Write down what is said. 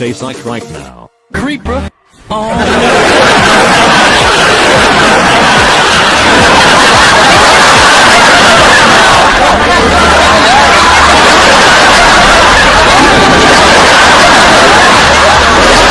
say psych right now. Creeper. Oh.